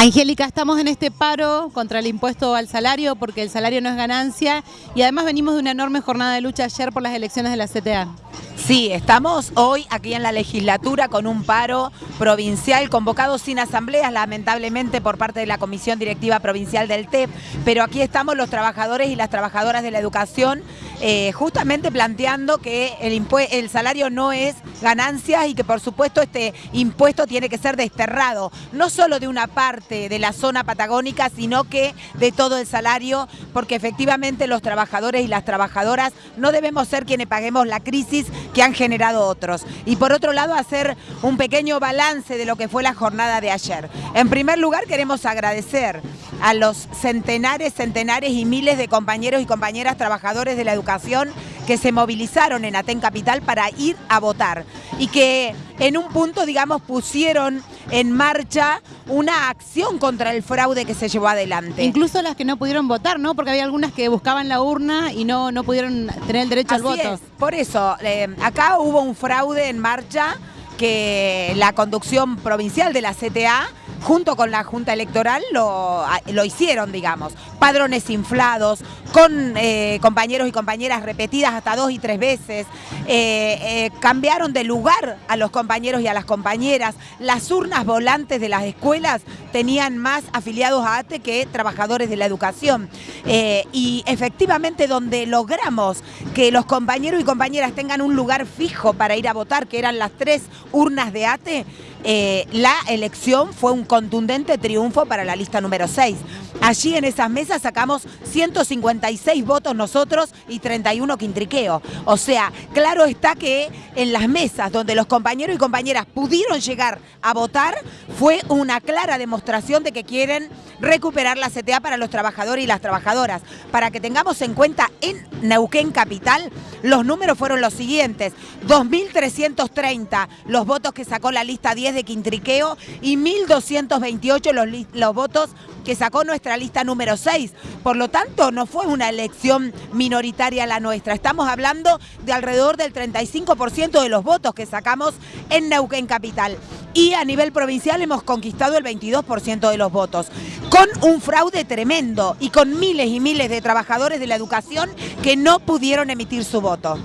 Angélica, estamos en este paro contra el impuesto al salario porque el salario no es ganancia y además venimos de una enorme jornada de lucha ayer por las elecciones de la CTA. Sí, estamos hoy aquí en la legislatura con un paro provincial convocado sin asambleas, lamentablemente por parte de la Comisión Directiva Provincial del TEP, pero aquí estamos los trabajadores y las trabajadoras de la educación eh, justamente planteando que el, el salario no es ganancia y que por supuesto este impuesto tiene que ser desterrado, no solo de una parte de la zona patagónica, sino que de todo el salario, porque efectivamente los trabajadores y las trabajadoras no debemos ser quienes paguemos la crisis que han generado otros. Y por otro lado, hacer un pequeño balance de lo que fue la jornada de ayer. En primer lugar, queremos agradecer a los centenares, centenares y miles de compañeros y compañeras trabajadores de la educación que se movilizaron en Aten Capital para ir a votar y que en un punto, digamos, pusieron en marcha una acción contra el fraude que se llevó adelante. Incluso las que no pudieron votar, ¿no? Porque había algunas que buscaban la urna y no, no pudieron tener el derecho al voto. Por eso, eh, acá hubo un fraude en marcha que la conducción provincial de la CTA junto con la Junta Electoral lo, lo hicieron, digamos. Padrones inflados, con eh, compañeros y compañeras repetidas hasta dos y tres veces, eh, eh, cambiaron de lugar a los compañeros y a las compañeras, las urnas volantes de las escuelas tenían más afiliados a ATE que trabajadores de la educación. y efectivamente donde logramos que los compañeros y compañeras tengan un lugar fijo para ir a votar, que eran las tres urnas de ATE, la elección fue un contundente triunfo para la lista número 6. Allí en esas mesas sacamos 156 votos nosotros y 31 quintriqueo. O sea, claro está que en las mesas donde los compañeros y compañeras pudieron llegar a votar, fue una clara demostración de que quieren recuperar la CTA para los trabajadores y las trabajadoras. Para que tengamos en cuenta, en Neuquén Capital, los números fueron los siguientes. 2.330 los votos que sacó la lista 10 de Quintriqueo y 1.228 los, los votos que sacó nuestra lista número 6. Por lo tanto, no fue una elección minoritaria la nuestra. Estamos hablando de alrededor del 35% de los votos que sacamos en Neuquén Capital. Y a nivel provincial hemos conquistado el 22% de los votos, con un fraude tremendo y con miles y miles de trabajadores de la educación que no pudieron emitir su voto.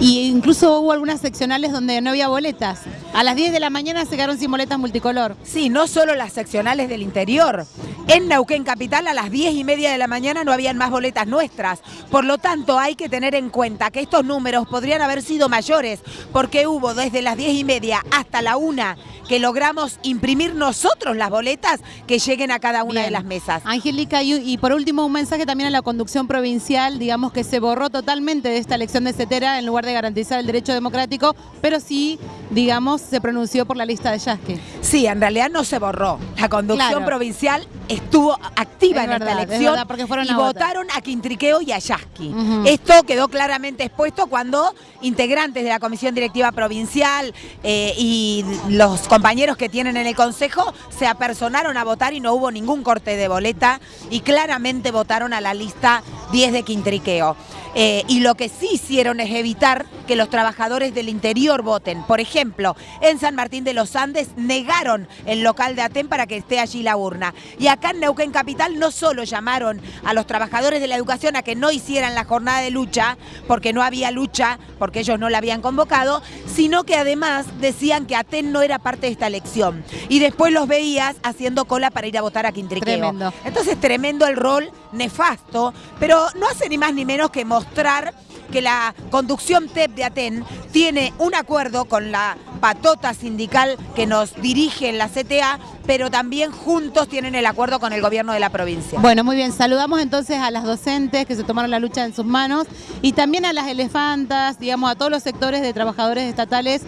Y incluso hubo algunas seccionales donde no había boletas. A las 10 de la mañana se quedaron sin boletas multicolor. Sí, no solo las seccionales del interior. En Neuquén Capital a las 10 y media de la mañana no habían más boletas nuestras. Por lo tanto, hay que tener en cuenta que estos números podrían haber sido mayores porque hubo desde las 10 y media hasta la 1 que logramos imprimir nosotros las boletas que lleguen a cada una de las mesas. Angélica, y, por último un mensaje también a la conducción provincial, digamos que se borró totalmente de esta elección de CETERA en lugar de garantizar el derecho democrático, pero sí, digamos, se pronunció por la lista de Yasque. Sí, en realidad no se borró. La conducción provincial estuvo activa en esta elección y votaron a Quintriqueo y a Yasky. Esto quedó claramente expuesto cuando integrantes de la Comisión Directiva Provincial eh, y los compañeros que tienen en el Consejo se apersonaron a votar y no hubo ningún corte de boleta y claramente votaron a la lista 10 de Quintriqueo. Eh, y lo que sí hicieron es evitar que los trabajadores del interior voten. Por ejemplo, en San Martín de los Andes negaron el local de Aten para que esté allí la urna. Y acá en Neuquén Capital no solo llamaron a los trabajadores de la educación a que no hicieran la jornada de lucha, porque no había lucha, porque ellos no la habían convocado, sino que además decían que Aten no era parte de esta elección. Y después los veías haciendo cola para ir a votar a Quintriqueo. Tremendo. Entonces, tremendo el rol, nefasto, pero no hace ni más ni menos que mostrar que la conducción TEP de Aten tiene un acuerdo con la patota sindical que nos dirige en la CTA, pero también juntos tienen el acuerdo con el gobierno de la provincia. Bueno, muy bien. Saludamos entonces a las docentes que se tomaron la lucha en sus manos y también a las elefantas, digamos, a todos los sectores de trabajadores estatales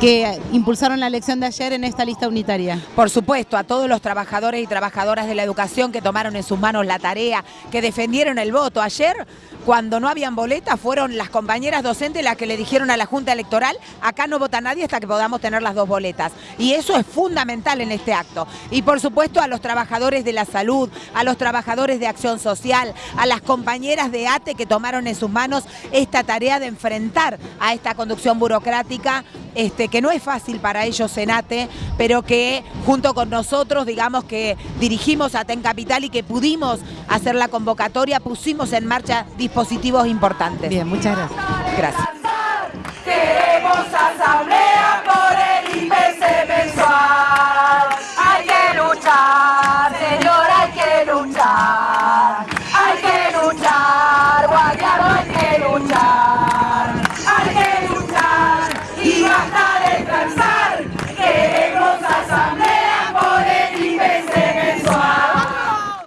que impulsaron la elección de ayer en esta lista unitaria. Por supuesto, a todos los trabajadores y trabajadoras de la educación que tomaron en sus manos la tarea, que defendieron el voto. Ayer, cuando no habían boletas, fueron las compañeras docentes las que le dijeron a la Junta Electoral, acá no vota nadie hasta que podamos tener las dos boletas. Y eso es fundamental en este acto. Y por supuesto a los trabajadores de la salud, a los trabajadores de acción social, a las compañeras de ATE que tomaron en sus manos esta tarea de enfrentar a esta conducción burocrática este, que no es fácil para ellos Senate, pero que junto con nosotros, digamos que dirigimos a TEN Capital y que pudimos hacer la convocatoria, pusimos en marcha dispositivos importantes. Bien, muchas gracias. Gracias.